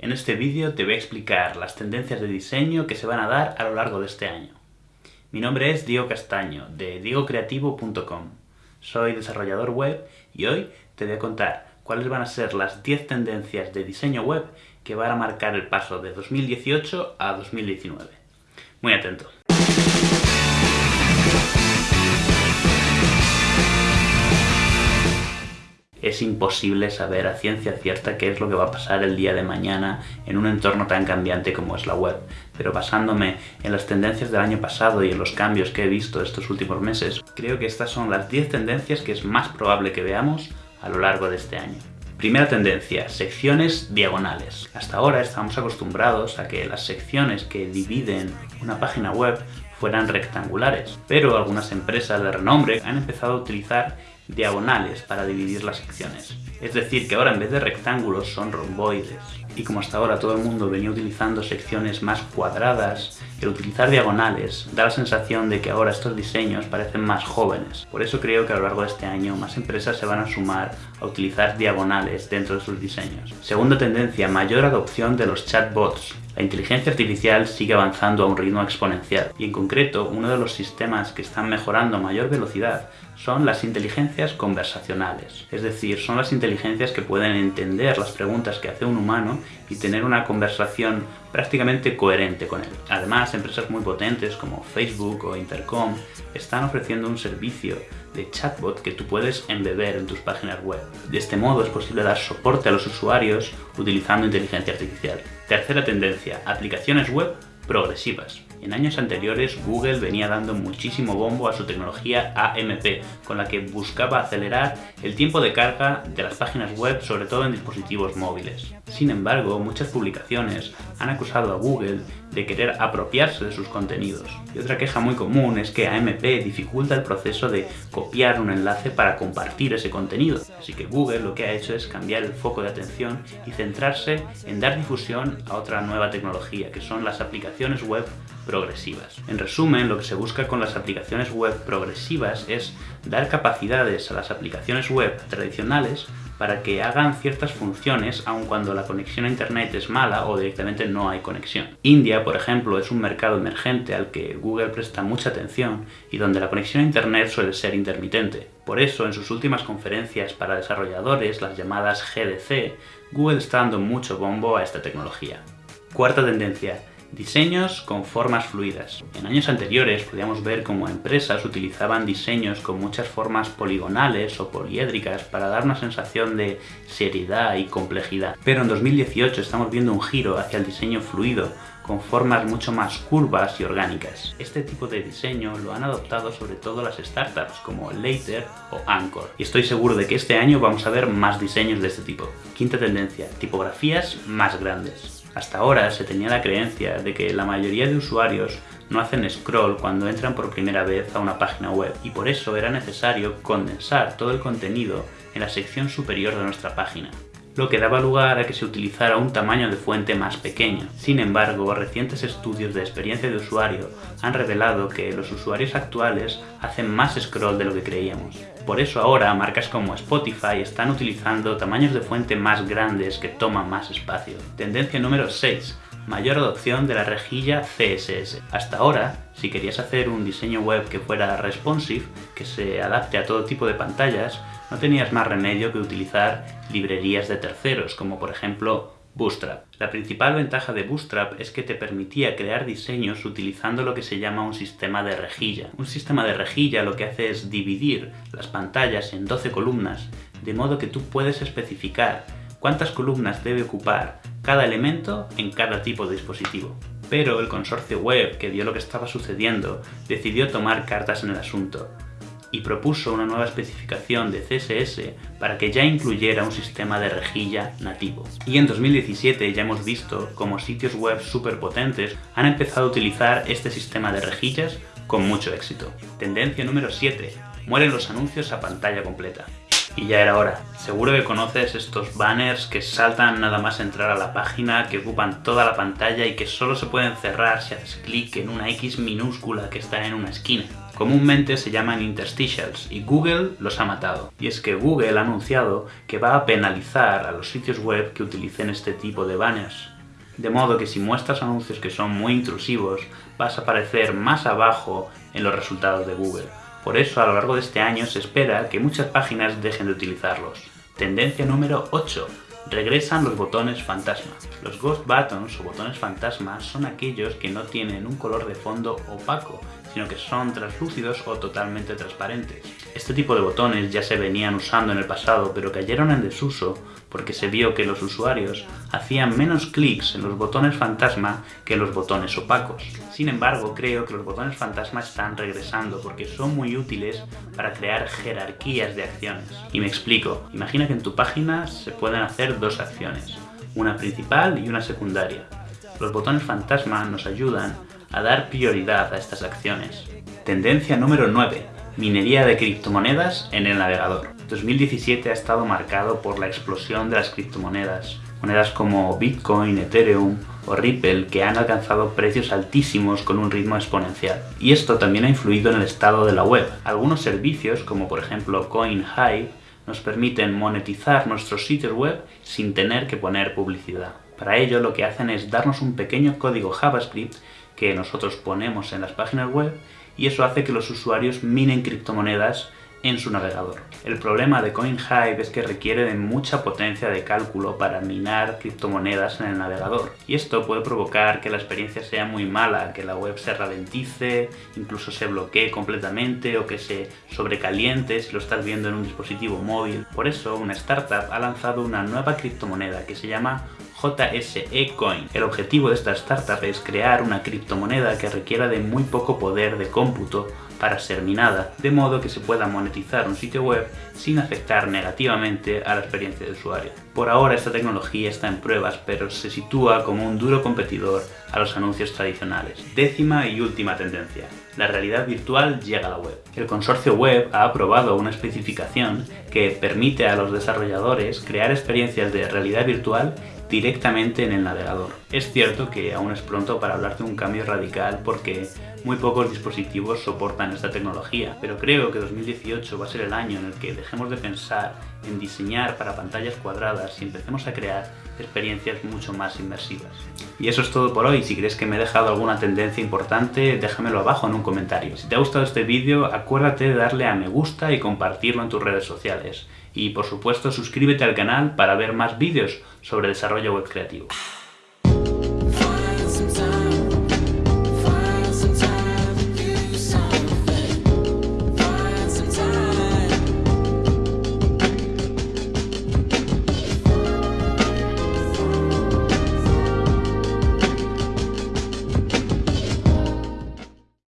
En este vídeo te voy a explicar las tendencias de diseño que se van a dar a lo largo de este año. Mi nombre es Diego Castaño, de diegocreativo.com. Soy desarrollador web y hoy te voy a contar cuáles van a ser las 10 tendencias de diseño web que van a marcar el paso de 2018 a 2019. Muy atento. Es imposible saber a ciencia cierta qué es lo que va a pasar el día de mañana en un entorno tan cambiante como es la web. Pero basándome en las tendencias del año pasado y en los cambios que he visto estos últimos meses, creo que estas son las 10 tendencias que es más probable que veamos a lo largo de este año. Primera tendencia, secciones diagonales. Hasta ahora estamos acostumbrados a que las secciones que dividen una página web fueran rectangulares, pero algunas empresas de renombre han empezado a utilizar diagonales para dividir las secciones. Es decir, que ahora en vez de rectángulos son romboides. Y como hasta ahora todo el mundo venía utilizando secciones más cuadradas, el utilizar diagonales da la sensación de que ahora estos diseños parecen más jóvenes. Por eso creo que a lo largo de este año más empresas se van a sumar a utilizar diagonales dentro de sus diseños. Segunda tendencia, mayor adopción de los chatbots. La inteligencia artificial sigue avanzando a un ritmo exponencial y en concreto uno de los sistemas que están mejorando a mayor velocidad son las inteligencias conversacionales. Es decir, son las inteligencias que pueden entender las preguntas que hace un humano y tener una conversación prácticamente coherente con él. Además, empresas muy potentes como Facebook o Intercom están ofreciendo un servicio de chatbot que tú puedes embeber en tus páginas web. De este modo es posible dar soporte a los usuarios utilizando inteligencia artificial. Tercera tendencia, aplicaciones web progresivas. En años anteriores Google venía dando muchísimo bombo a su tecnología AMP, con la que buscaba acelerar el tiempo de carga de las páginas web, sobre todo en dispositivos móviles. Sin embargo, muchas publicaciones han acusado a Google de querer apropiarse de sus contenidos. Y otra queja muy común es que AMP dificulta el proceso de copiar un enlace para compartir ese contenido. Así que Google lo que ha hecho es cambiar el foco de atención y centrarse en dar difusión a otra nueva tecnología, que son las aplicaciones web progresivas. En resumen, lo que se busca con las aplicaciones web progresivas es dar capacidades a las aplicaciones web tradicionales para que hagan ciertas funciones aun cuando la conexión a internet es mala o directamente no hay conexión. India, por ejemplo, es un mercado emergente al que Google presta mucha atención y donde la conexión a internet suele ser intermitente. Por eso, en sus últimas conferencias para desarrolladores, las llamadas GDC, Google está dando mucho bombo a esta tecnología. Cuarta tendencia, Diseños con formas fluidas. En años anteriores podíamos ver cómo empresas utilizaban diseños con muchas formas poligonales o poliédricas para dar una sensación de seriedad y complejidad. Pero en 2018 estamos viendo un giro hacia el diseño fluido, con formas mucho más curvas y orgánicas. Este tipo de diseño lo han adoptado sobre todo las startups como Later o Anchor. Y estoy seguro de que este año vamos a ver más diseños de este tipo. Quinta tendencia, tipografías más grandes. Hasta ahora se tenía la creencia de que la mayoría de usuarios no hacen scroll cuando entran por primera vez a una página web y por eso era necesario condensar todo el contenido en la sección superior de nuestra página lo que daba lugar a que se utilizara un tamaño de fuente más pequeño. Sin embargo, recientes estudios de experiencia de usuario han revelado que los usuarios actuales hacen más scroll de lo que creíamos. Por eso ahora marcas como Spotify están utilizando tamaños de fuente más grandes que toman más espacio. Tendencia número 6 mayor adopción de la rejilla CSS. Hasta ahora, si querías hacer un diseño web que fuera responsive, que se adapte a todo tipo de pantallas, no tenías más remedio que utilizar librerías de terceros, como por ejemplo Bootstrap. La principal ventaja de Bootstrap es que te permitía crear diseños utilizando lo que se llama un sistema de rejilla. Un sistema de rejilla lo que hace es dividir las pantallas en 12 columnas, de modo que tú puedes especificar cuántas columnas debe ocupar cada elemento en cada tipo de dispositivo. Pero el consorcio web, que vio lo que estaba sucediendo, decidió tomar cartas en el asunto y propuso una nueva especificación de CSS para que ya incluyera un sistema de rejilla nativo. Y en 2017 ya hemos visto cómo sitios web súper potentes han empezado a utilizar este sistema de rejillas con mucho éxito. Tendencia número 7. Mueren los anuncios a pantalla completa. Y ya era hora. Seguro que conoces estos banners que saltan nada más entrar a la página, que ocupan toda la pantalla y que solo se pueden cerrar si haces clic en una X minúscula que está en una esquina. Comúnmente se llaman interstitials y Google los ha matado. Y es que Google ha anunciado que va a penalizar a los sitios web que utilicen este tipo de banners. De modo que si muestras anuncios que son muy intrusivos, vas a aparecer más abajo en los resultados de Google. Por eso, a lo largo de este año se espera que muchas páginas dejen de utilizarlos. Tendencia número 8 regresan los botones fantasma. Los Ghost Buttons o botones fantasma son aquellos que no tienen un color de fondo opaco, sino que son translúcidos o totalmente transparentes. Este tipo de botones ya se venían usando en el pasado, pero cayeron en desuso porque se vio que los usuarios hacían menos clics en los botones fantasma que en los botones opacos. Sin embargo, creo que los botones fantasma están regresando porque son muy útiles para crear jerarquías de acciones. Y me explico, imagina que en tu página se pueden hacer dos acciones, una principal y una secundaria. Los botones fantasma nos ayudan a dar prioridad a estas acciones. Tendencia número 9. Minería de criptomonedas en el navegador. 2017 ha estado marcado por la explosión de las criptomonedas. Monedas como Bitcoin, Ethereum o Ripple que han alcanzado precios altísimos con un ritmo exponencial. Y esto también ha influido en el estado de la web. Algunos servicios, como por ejemplo CoinHive, nos permiten monetizar nuestros sitios web sin tener que poner publicidad. Para ello lo que hacen es darnos un pequeño código JavaScript que nosotros ponemos en las páginas web y eso hace que los usuarios minen criptomonedas en su navegador. El problema de CoinHive es que requiere de mucha potencia de cálculo para minar criptomonedas en el navegador y esto puede provocar que la experiencia sea muy mala, que la web se ralentice, incluso se bloquee completamente o que se sobrecaliente si lo estás viendo en un dispositivo móvil. Por eso una startup ha lanzado una nueva criptomoneda que se llama JSE Coin. El objetivo de esta startup es crear una criptomoneda que requiera de muy poco poder de cómputo para ser minada, de modo que se pueda monetizar un sitio web sin afectar negativamente a la experiencia de usuario. Por ahora esta tecnología está en pruebas, pero se sitúa como un duro competidor a los anuncios tradicionales. Décima y última tendencia. La realidad virtual llega a la web. El consorcio web ha aprobado una especificación que permite a los desarrolladores crear experiencias de realidad virtual directamente en el navegador. Es cierto que aún es pronto para hablar de un cambio radical porque muy pocos dispositivos soportan esta tecnología, pero creo que 2018 va a ser el año en el que dejemos de pensar en diseñar para pantallas cuadradas y empecemos a crear experiencias mucho más inmersivas. Y eso es todo por hoy, si crees que me he dejado alguna tendencia importante, déjamelo abajo en un comentario. Si te ha gustado este vídeo, acuérdate de darle a me gusta y compartirlo en tus redes sociales. Y por supuesto suscríbete al canal para ver más vídeos sobre desarrollo web creativo.